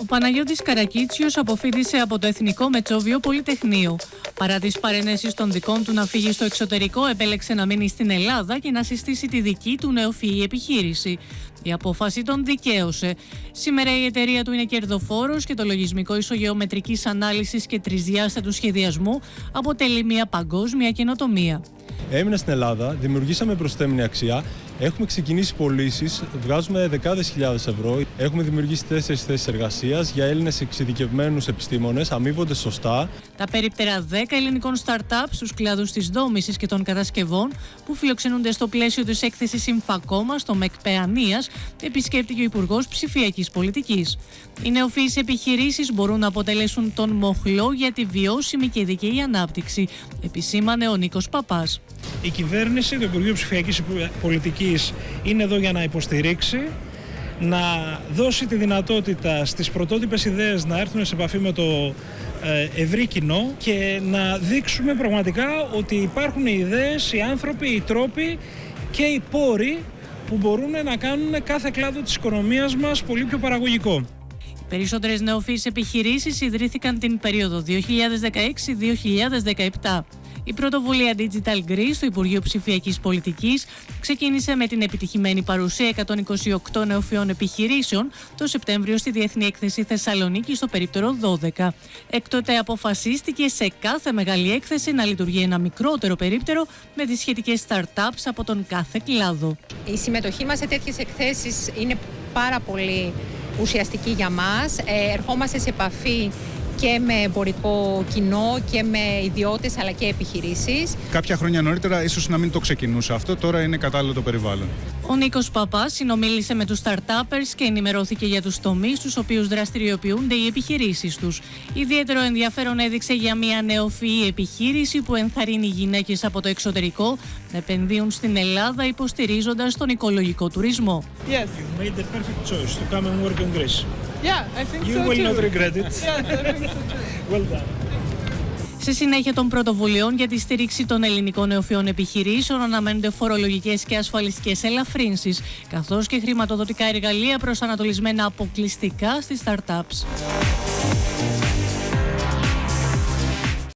Ο Παναγιώτης Καρακίτσιος αποφύτησε από το Εθνικό Μετσόβιο Πολυτεχνείο. Παρά τις παρενέσεις των δικών του να φύγει στο εξωτερικό, επέλεξε να μείνει στην Ελλάδα και να συστήσει τη δική του νεοφυή επιχείρηση. Η απόφαση τον δικαίωσε. Σήμερα η εταιρεία του είναι κερδοφόρος και το λογισμικό ισογεωμετρικής ανάλυσης και τρισδιάστατου σχεδιασμού αποτελεί μια παγκόσμια καινοτομία. Έμεινα στην Ελλάδα, δημιουργήσαμε προσθέμενη αξία, έχουμε ξεκινήσει πωλήσεις, βγάζουμε δεκάδες χιλιάδες ευρώ. Έχουμε δημιουργήσει τέσσερις θέσεις εργασίας για Έλληνες εξειδικευμένους επιστήμονες, αμείβονται σωστά. Τα περίπτερα 10 ελληνικών startups στου κλάδου τη δόμηση και των κατασκευών που φιλοξενούνται στο πλαίσιο της έκθεσης Συμφακόμα στο ΜΕΚ Παιανίας, επισκέπτηκε ο Υπουργός Ψηφιακής Πολιτικής. Οι νεοφυείς επιχειρήσεις μπορούν να αποτελέσουν τον μοχλό για τη βιώσιμη και δικαιή ανάπτυξη, επισήμανε ο Νίκος Παπάς. Η κυβέρνηση, το Υπουργείο Ψηφιακής Πολιτικής είναι εδώ για να υποστηρίξει, να δώσει τη δυνατότητα στις πρωτότυπες ιδέες να έρθουν σε επαφή με το ε, ευρύ κοινό και να δείξουμε πραγματικά ότι υπάρχουν οι ιδέες, οι άνθρωποι, οι τρόποι και οι πόροι που μπορούν να κάνουν κάθε κλάδο της οικονομίας μας πολύ πιο παραγωγικό. Περισσότερες νεοφυείς επιχειρήσεις ιδρύθηκαν την περίοδο 2016-2017. Η πρωτοβουλία Digital Greece του Υπουργείου Ψηφιακής Πολιτικής ξεκίνησε με την επιτυχημένη παρουσία 128 νεοφυών επιχειρήσεων το Σεπτέμβριο στη Διεθνή Έκθεση Θεσσαλονίκη στο περίπτερο 12. Εκτότε αποφασίστηκε σε κάθε μεγάλη έκθεση να λειτουργεί ένα μικρότερο περίπτερο με τις σχετικές startups από τον κάθε κλάδο. Η συμμετοχή μας σε τέτοιες εκθέσεις είναι πάρα πολύ ουσιαστική για μας. Ε, ερχόμαστε σε επαφή και με εμπορικό κοινό και με ιδιώτες αλλά και επιχειρήσεις. Κάποια χρόνια νωρίτερα ίσως να μην το ξεκινούσε αυτό, τώρα είναι κατάλληλο το περιβάλλον. Ο Νίκος Παπάς συνομίλησε με τους startuppers και ενημερώθηκε για τους τομείς στους οποίους δραστηριοποιούνται οι επιχειρήσεις τους. Ιδιαίτερο ενδιαφέρον έδειξε για μια νεοφυή επιχείρηση που ενθαρρύνει γυναίκες από το εξωτερικό να επενδύουν στην Ελλάδα υποστηρίζοντας τον οικολογικό τουρισμό. Yes. You made the perfect choice to come and work in Greece. Yeah, I think You so will too. not regret it. Yes, I think so too. Well done. Σε συνέχεια των πρωτοβουλειών για τη στήριξη των ελληνικών νεοφυών επιχειρήσεων αναμένονται φορολογικές και ασφαλιστικές ελαφρύνσεις, καθώς και χρηματοδοτικά εργαλεία προσανατολισμένα αποκλειστικά στις startups.